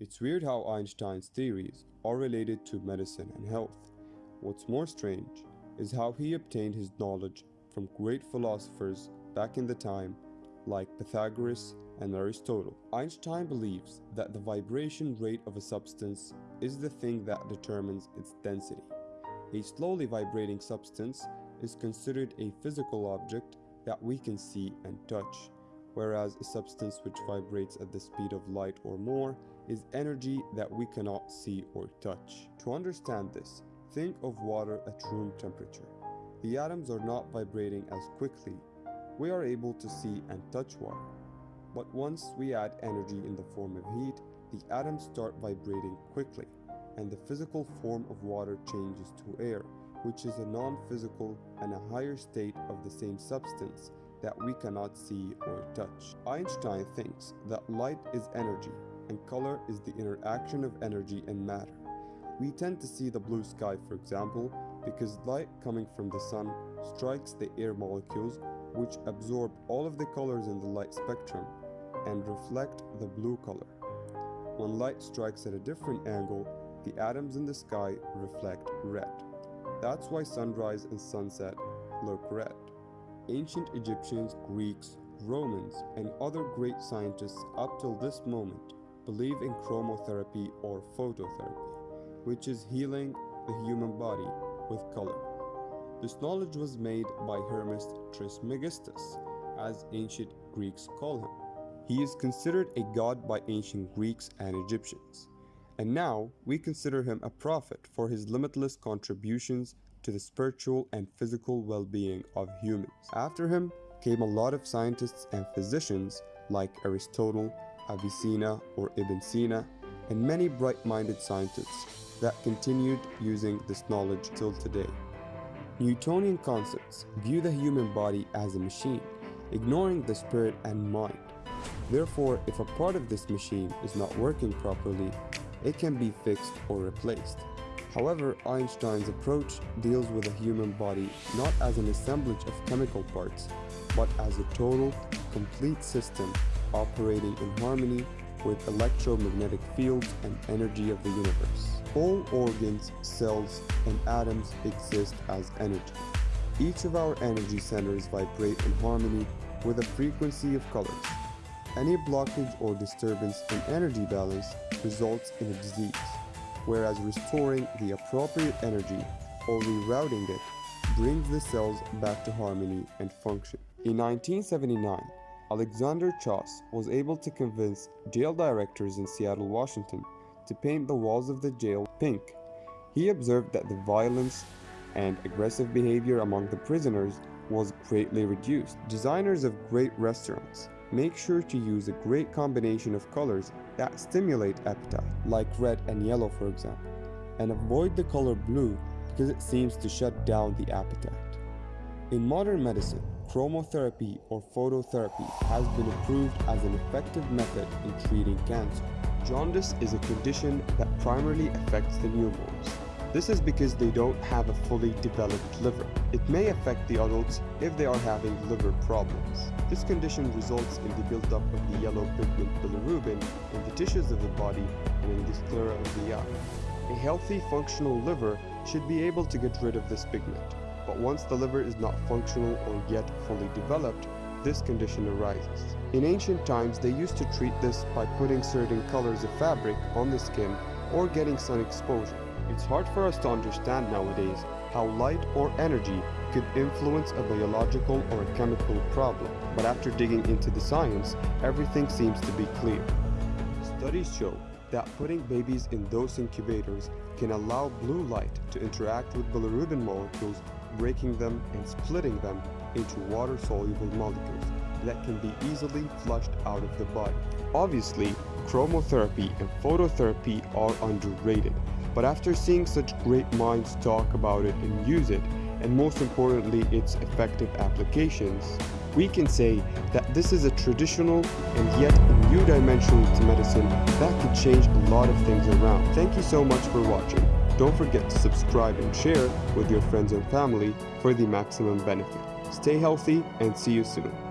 It's weird how Einstein's theories are related to medicine and health. What's more strange is how he obtained his knowledge from great philosophers back in the time like Pythagoras and Aristotle. Einstein believes that the vibration rate of a substance is the thing that determines its density. A slowly vibrating substance is considered a physical object that we can see and touch, whereas a substance which vibrates at the speed of light or more is energy that we cannot see or touch. To understand this, think of water at room temperature. The atoms are not vibrating as quickly. We are able to see and touch water. But once we add energy in the form of heat, the atoms start vibrating quickly, and the physical form of water changes to air, which is a non-physical and a higher state of the same substance that we cannot see or touch. Einstein thinks that light is energy and color is the interaction of energy and matter. We tend to see the blue sky, for example, because light coming from the sun strikes the air molecules which absorb all of the colors in the light spectrum and reflect the blue color. When light strikes at a different angle, the atoms in the sky reflect red. That's why sunrise and sunset look red. Ancient Egyptians, Greeks, Romans, and other great scientists up till this moment believe in chromotherapy or phototherapy, which is healing the human body with color. This knowledge was made by Hermes Trismegistus, as ancient Greeks call him. He is considered a god by ancient Greeks and Egyptians, and now we consider him a prophet for his limitless contributions to the spiritual and physical well-being of humans. After him came a lot of scientists and physicians like Aristotle, Avicenna or Ibn Sina, and many bright-minded scientists that continued using this knowledge till today. Newtonian concepts view the human body as a machine, ignoring the spirit and mind. Therefore, if a part of this machine is not working properly, it can be fixed or replaced. However, Einstein's approach deals with the human body not as an assemblage of chemical parts, but as a total, complete system operating in harmony with electromagnetic fields and energy of the universe. All organs, cells, and atoms exist as energy. Each of our energy centers vibrate in harmony with a frequency of colors. Any blockage or disturbance in energy balance results in a disease, whereas restoring the appropriate energy or rerouting it brings the cells back to harmony and function. In 1979, Alexander Schauss was able to convince jail directors in Seattle, Washington to paint the walls of the jail pink. He observed that the violence and aggressive behavior among the prisoners was greatly reduced. Designers of great restaurants make sure to use a great combination of colors that stimulate appetite, like red and yellow for example, and avoid the color blue because it seems to shut down the appetite. In modern medicine, chromotherapy or phototherapy has been approved as an effective method in treating cancer. Jaundice is a condition that primarily affects the newborns. This is because they don't have a fully developed liver. It may affect the adults if they are having liver problems. This condition results in the buildup of the yellow pigment bilirubin in the tissues of the body and in the sclera of the eye. A healthy, functional liver should be able to get rid of this pigment but once the liver is not functional or yet fully developed, this condition arises. In ancient times, they used to treat this by putting certain colors of fabric on the skin or getting sun exposure. It's hard for us to understand nowadays how light or energy could influence a biological or a chemical problem, but after digging into the science, everything seems to be clear. Studies show that putting babies in those incubators can allow blue light to interact with bilirubin molecules breaking them and splitting them into water-soluble molecules that can be easily flushed out of the body. Obviously, chromotherapy and phototherapy are underrated, but after seeing such great minds talk about it and use it, and most importantly its effective applications, we can say that this is a traditional and yet a new dimension to medicine that could change a lot of things around. Thank you so much for watching. Don't forget to subscribe and share with your friends and family for the maximum benefit. Stay healthy and see you soon.